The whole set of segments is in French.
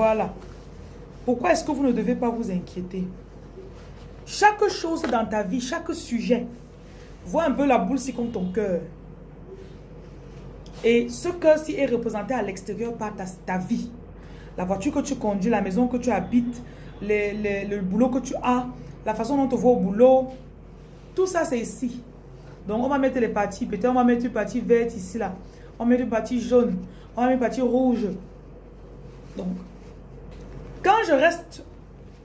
Voilà. Pourquoi est-ce que vous ne devez pas vous inquiéter? Chaque chose dans ta vie, chaque sujet, vois un peu la boule si comme ton cœur. Et ce cœur-ci est représenté à l'extérieur par ta, vie. La voiture que tu conduis, la maison que tu habites, le boulot que tu as, la façon dont tu vois au boulot. Tout ça, c'est ici. Donc, on va mettre les parties. Peut-être on va mettre une partie verte ici, là. On va mettre une partie jaune. On va mettre une partie rouge. Donc, quand je reste,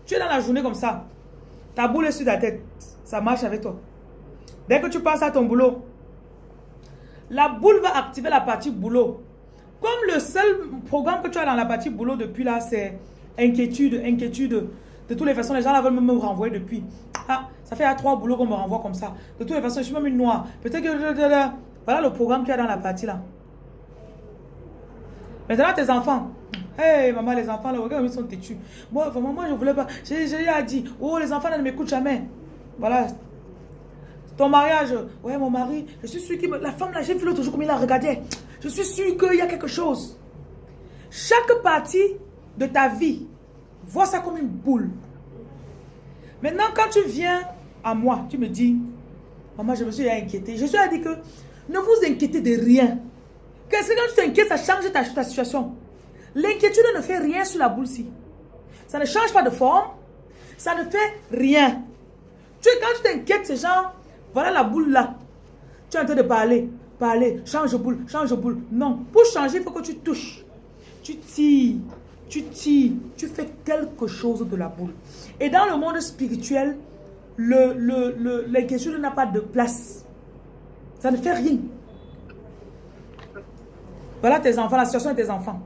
tu es dans la journée comme ça, ta boule est sur ta tête, ça marche avec toi. Dès que tu penses à ton boulot, la boule va activer la partie boulot. Comme le seul programme que tu as dans la partie boulot depuis là, c'est inquiétude, inquiétude. De toutes les façons, les gens là veulent me renvoyer depuis. Ah, ça fait à trois boulots qu'on me renvoie comme ça. De toutes les façons, je suis même une noire. Peut-être que... Voilà le programme qu'il y a dans la partie là. Maintenant, tes enfants, Hey, maman, les enfants, là, regarde, ils sont têtus. Moi, vraiment, moi, je voulais pas. J'ai dit, oh, les enfants, ne m'écoutent jamais. Voilà. Ton mariage, ouais, mon mari, je suis sûr que la femme, là, j'ai vu l'autre jour comme il la regardait. Je suis sûr qu'il y a quelque chose. Chaque partie de ta vie, vois ça comme une boule. Maintenant, quand tu viens à moi, tu me dis, maman, je me suis inquiétée. Je suis à dire que ne vous inquiétez de rien. Qu'est-ce que quand tu t'inquiètes, ça change ta situation. L'inquiétude ne fait rien sur la boule-ci. Ça ne change pas de forme. Ça ne fait rien. Tu, quand tu t'inquiètes, c'est genre, voilà la boule là. Tu es en train de parler, parler, change boule, change boule. Non, pour changer, il faut que tu touches. Tu tires, tu tires, tu fais quelque chose de la boule. Et dans le monde spirituel, l'inquiétude n'a pas de place. Ça ne fait rien. Voilà tes enfants, la situation de tes enfants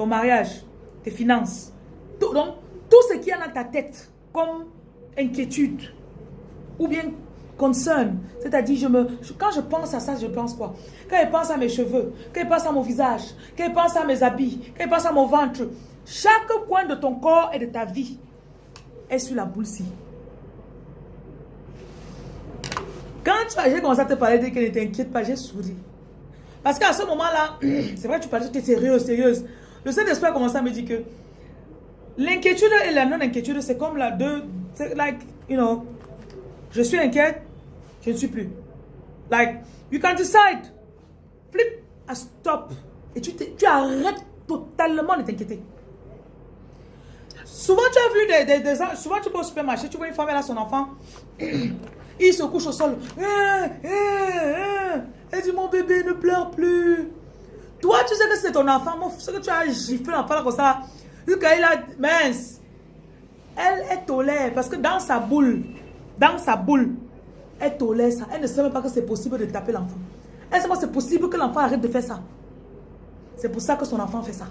ton mariage, tes finances. Tout, donc, tout ce qui est dans ta tête comme inquiétude ou bien concern, c'est-à-dire je me, quand je pense à ça, je pense quoi? Quand je pense à mes cheveux, quand je pense à mon visage, quand je pense à mes habits, quand je pense à mon ventre, chaque coin de ton corps et de ta vie est sur la boule-ci. Quand j'ai commencé à te parler de que ne t'inquiète pas, j'ai souri. Parce qu'à ce moment-là, c'est vrai, tu parlais, tu es sérieuse, sérieuse. Le Saint-Esprit a commencé à me dire que l'inquiétude et la non-inquiétude, c'est comme la deux. C'est like, you know, je suis inquiète, je ne suis plus. Like, you can decide, flip, à stop. Et tu, tu arrêtes totalement de t'inquiéter. Souvent, tu as vu des, des, Souvent, tu vas au supermarché, tu vois une femme, elle a son enfant. il se couche au sol. Eh, eh, eh. Elle dit, mon bébé ne pleure plus. Toi, tu sais que c'est ton enfant. ce que tu as giflé l'enfant comme ça, vu qu'elle a mince, elle est tolère parce que dans sa boule, dans sa boule, elle tolère ça. Elle ne sait même pas que c'est possible de taper l'enfant. Elle sait pas que c'est possible que l'enfant arrête de faire ça. C'est pour ça que son enfant fait ça.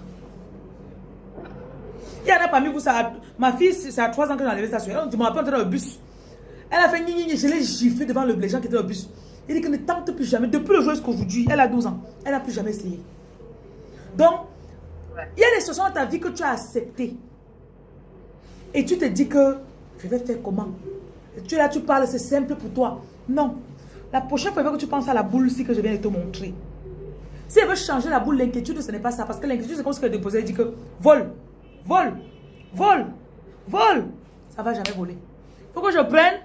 Il y en a parmi vous, ça ma fille, c'est à 3 ans que j'ai enlevé ça sur elle. Je me rappelle dans le bus. Elle a fait ni ni je l'ai giflé devant le, les gens qui étaient dans le bus. Il dit que ne tente plus jamais. Depuis le jour jusqu'aujourd'hui, elle a 12 ans. Elle n'a plus jamais essayé. Donc, il y a des situations dans ta vie que tu as acceptées. Et tu te dis que, je vais faire comment? Tu es là, tu parles, c'est simple pour toi. Non. La prochaine fois que tu penses à la boule ici que je viens de te montrer. Si elle veut changer la boule, l'inquiétude, ce n'est pas ça. Parce que l'inquiétude, c'est comme ce qu'elle déposait. Elle dit que, vol, vol, vol, vol. Ça ne va jamais voler. Il faut que je prenne,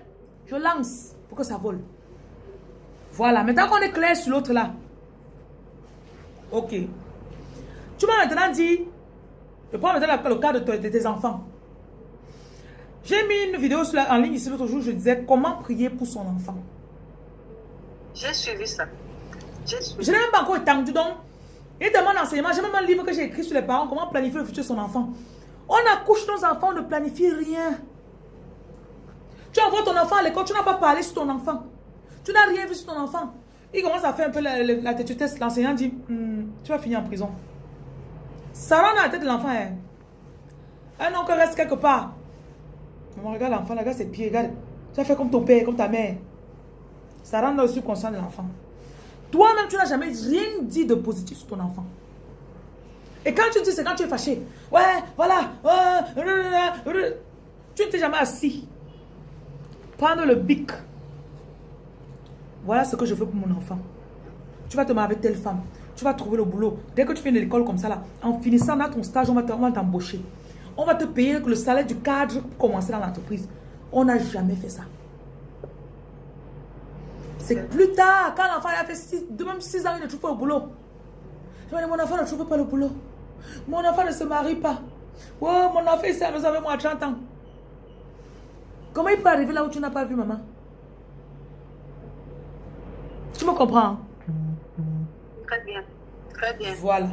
je lance pour que ça vole. Voilà. Maintenant qu'on est clair sur l'autre là. Ok. Tu m'as maintenant dit, je prends maintenant le cas de, tes enfants. J'ai mis une vidéo en ligne ici l'autre jour, je disais comment prier pour son enfant. J'ai suivi ça. Je n'ai même pas encore étendu donc. Il demande enseignement. J'ai même un livre que j'ai écrit sur les parents, comment planifier le futur de son enfant. On accouche nos enfants, on ne planifie rien. Tu envoies ton enfant à l'école, tu n'as pas parlé sur ton enfant. Tu n'as rien vu sur ton enfant. Il commence à faire un peu la, la, tête. L'enseignant dit, hmm, tu vas finir en prison. Rentre dans la tête de l'enfant. Hein. Un oncle reste quelque part. Maman, regarde l'enfant, regarde ses pieds, regarde. Tu as fait comme ton père, comme ta mère. Ça rentre dans le de l'enfant. Toi-même, tu n'as jamais rien dit de positif sur ton enfant. Et quand tu dis, c'est quand tu es fâché. Ouais, voilà. tu ne t'es jamais assis. Prendre le bic. Voilà ce que je veux pour mon enfant. Tu vas te marier avec telle femme. Tu vas trouver le boulot. Dès que tu finis l'école comme ça, là, en finissant dans ton stage, on va t'embaucher. On va te payer le salaire du cadre pour commencer dans l'entreprise. On n'a jamais fait ça. C'est plus tard, quand l'enfant a fait 6, même 6 ans, il ne trouve pas le boulot. Je me dis, mon enfant ne trouve pas le boulot. Mon enfant ne se marie pas. Oh, mon enfant, il s'est avec moi à 30 ans. Comment il peut arriver là où tu n'as pas vu maman? Tu me comprends bien. Très bien. Voilà.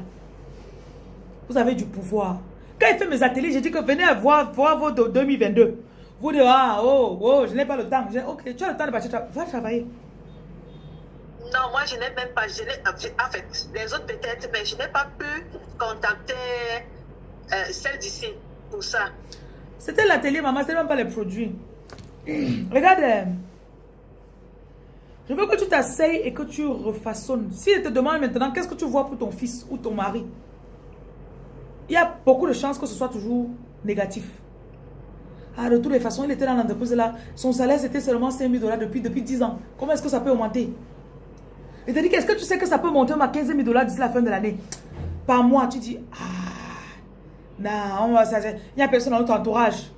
Vous avez du pouvoir. Quand il fait mes ateliers, j'ai dit que venez voir, voir vos 2022. Vous dites, ah, oh, oh, je n'ai pas le temps. ok, tu as le temps de partir. Va travailler. Non, moi, je n'ai même pas. Je en fait, les autres peut-être, mais je n'ai pas pu contacter euh, celle d'ici pour ça. C'était l'atelier, maman, c'était même pas les produits. Regarde. Je veux que tu t'asseyes et que tu refaçonnes. Si elle te demande maintenant, qu'est-ce que tu vois pour ton fils ou ton mari? Il y a beaucoup de chances que ce soit toujours négatif. Ah, de toutes les façons, il était dans l'entreprise là. Son salaire, c'était seulement 5 000 dollars depuis, depuis 10 ans. Comment est-ce que ça peut augmenter? Il te dit, qu'est-ce que tu sais que ça peut monter à 15 000 dollars d'ici la fin de l'année? Par mois, tu dis, ah, non, il n'y a personne dans notre entourage.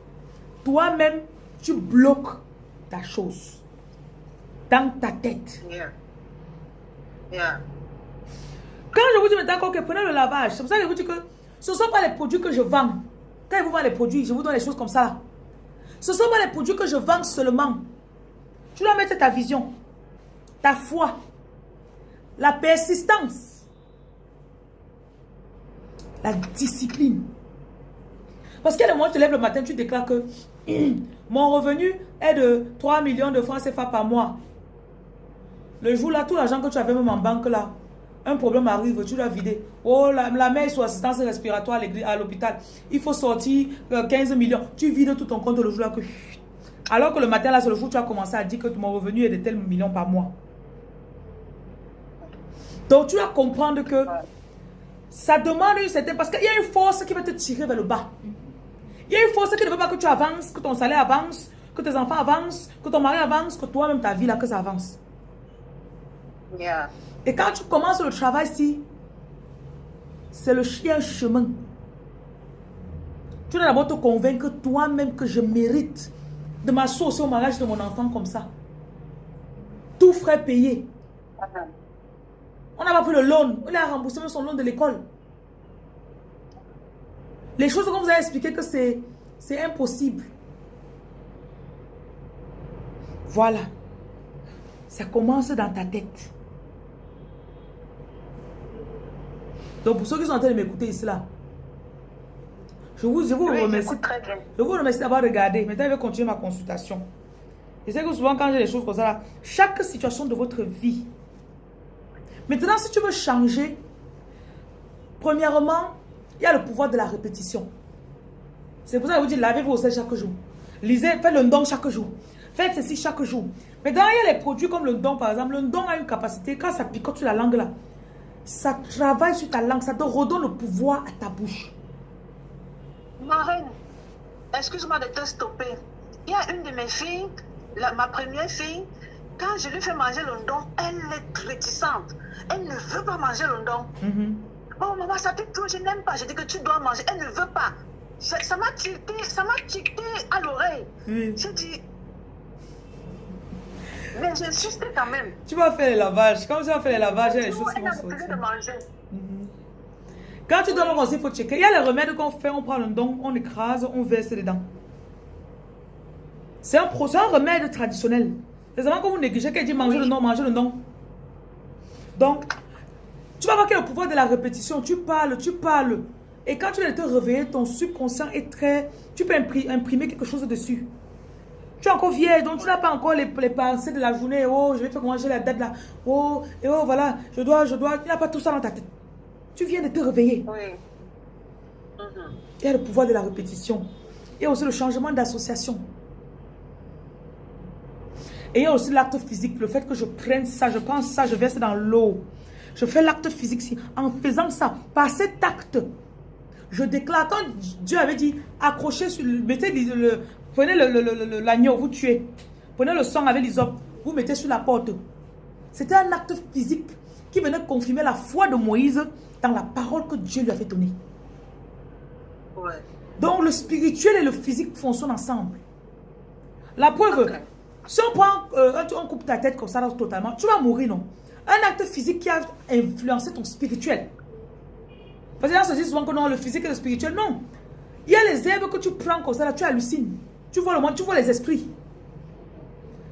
Toi-même, tu bloques ta chose dans ta tête. Quand je vous dis maintenant que prenez le lavage, c'est pour ça que je vous dis que ce ne sont pas les produits que je vends. Quand je vous vends les produits, je vous donne les choses comme ça. Ce ne sont pas les produits que je vends seulement. Tu dois mettre ta vision, ta foi, la persistance, la discipline. Parce qu'à le moment où tu te lèves le matin, tu déclares que mon revenu est de 3 millions de francs CFA par mois. Le jour là, tout l'argent que tu avais même en banque là, un problème arrive, tu dois vider. Oh, la, mère est sous assistance respiratoire à l'hôpital. Il faut sortir 15 euh, millions. Tu vides tout ton compte le jour là que... Alors que le matin là, c'est le jour où tu as commencé à dire que mon revenu est de tels millions par mois. Donc tu dois comprendre que ça demande une certaine... Parce qu'il y a une force qui va te tirer vers le bas. Il y a une force qui ne veut pas que tu avances, que ton salaire avance, que tes enfants avancent, que ton mari avance, que toi-même ta vie là, que ça avance. Et quand tu commences le travail ici, c'est le chien chemin. Tu dois d'abord te convaincre toi-même que je mérite de m'associer au mariage de mon enfant comme ça. Tout frais payé. Uh-huh. On n'a pas pris le loan. Il a remboursé son loan de l'école. Les choses qu'on vous a expliqué que c'est impossible. Voilà. Ça commence dans ta tête. Donc, pour ceux qui sont en train de m'écouter ici, là, je vous, je vous remercie. Je vous remercie d'avoir regardé. Maintenant, je vais continuer ma consultation. Je sais que souvent, quand j'ai des choses comme ça, là, chaque situation de votre vie. Maintenant, si tu veux changer, premièrement, il y a le pouvoir de la répétition. C'est pour ça que je vous dis, lavez-vous au sel chaque jour. Lisez, faites le don chaque jour. Faites ceci chaque jour. Mais dans il y a les produits comme le don, par exemple. Le don a une capacité, quand ça picote sur la langue là, ça travaille sur ta langue, ça te redonne le pouvoir à ta bouche. Marine, excuse-moi de te stopper. Il y a une de mes filles, ma première fille, quand je lui fais manger le don, elle est réticente. Elle ne veut pas manger le don. Mm-hmm. Oh maman, ça pique trop, je n'aime pas. Je dis que tu dois manger. Elle ne veut pas. Ça m'a tilté, ça m'a tilté à l'oreille. J'ai dit, mais j'insiste quand même. Tu vas faire les lavages. Quand tu vas faire les lavages, il y a les choses qui vont sortir. Mhm. Quand tu donnes aussi, il faut checker. Il y a les remèdes qu'on fait, on prend le don, on écrase, on verse dedans. C'est un, un remède traditionnel. Les avant que vous négligez, qu'elle dit manger le don, manger le don. Donc, tu vas voir qu'il y a le pouvoir de la répétition. Tu parles, tu parles. Et quand tu de te réveiller, ton subconscient est très... Tu peux imprimer quelque chose dessus. Tu es encore vieille, donc tu n'as pas encore les, pensées de la journée. Oh, je vais faire manger la date là. Oh, et oh, voilà, je dois, je dois. Tu n'as pas tout ça dans ta tête. Tu viens de te réveiller. Oui. Il y a le pouvoir de la répétition. Il y a aussi le changement d'association. Et il y a aussi l'acte physique. Le fait que je prenne ça, je pense ça, je verse dans l'eau. Je fais l'acte physique. En faisant ça, par cet acte, je déclare, quand Dieu avait dit, accrochez sur, mettez le, Prenez l'agneau, vous tuez. Prenez le sang avec l'isop, vous mettez sur la porte. C'était un acte physique qui venait confirmer la foi de Moïse dans la parole que Dieu lui avait donnée. Ouais. Donc le spirituel et le physique fonctionnent ensemble. La preuve, si on prend, euh, on coupe ta tête comme ça totalement, tu vas mourir, non? Un acte physique qui a influencé ton spirituel. Parce que là, on se dit souvent que non, le physique et le spirituel, non. Il y a les herbes que tu prends comme ça là, tu hallucines. Tu vois le monde, tu vois les esprits.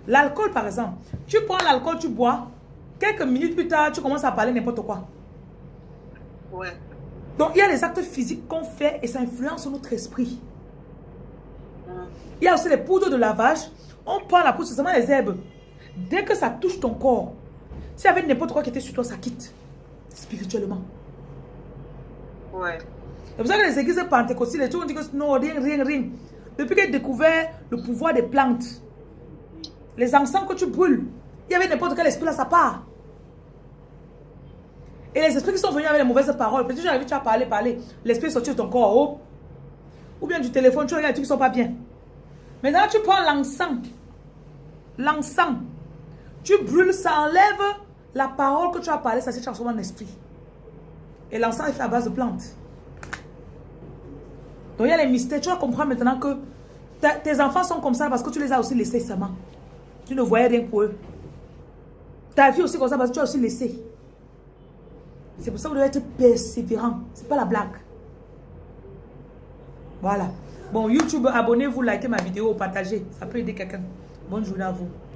L'alcool, par exemple. Tu prends l'alcool, tu bois. Quelques minutes plus tard, tu commences à parler n'importe quoi. Ouais. Donc, il y a les actes physiques qu'on fait et ça influence notre esprit. Hum. Il y a aussi les poudres de lavage. On prend la poudre, c'est seulement les herbes. Dès que ça touche ton corps, s'il y avait n'importe quoi qui était sur toi, ça quitte. Spirituellement. Ouais. C'est pour ça que les églises pentecôtistes, les gens disent que non, rien, rien, rien. Depuis qu'ils ont découvert le pouvoir des plantes, les encens que tu brûles, il y avait n'importe quel esprit là, ça part. Et les esprits qui sont venus avec les mauvaises paroles, peut-être j'arrive, tu as parlé, parler, l'esprit est sorti de ton corps, oh. ou bien du téléphone, tu regardes les trucs ne sont pas bien. Maintenant, tu prends l'encens, l'encens, tu brûles, ça enlève la parole que tu as parlé, ça s'est transformé en esprit. Et l'encens est fait à base de plantes. Donc il y a les mystères. Tu vas comprendre maintenant que tes enfants sont comme ça parce que tu les as aussi laissés seulement. Tu ne voyais rien pour eux. Ta vie aussi comme ça parce que tu as aussi laissé. C'est pour ça que vous devez être persévérant. C'est pas la blague. Voilà. Bon, YouTube, abonnez-vous, likez ma vidéo, partagez. Ça peut aider quelqu'un. Bonne journée à vous.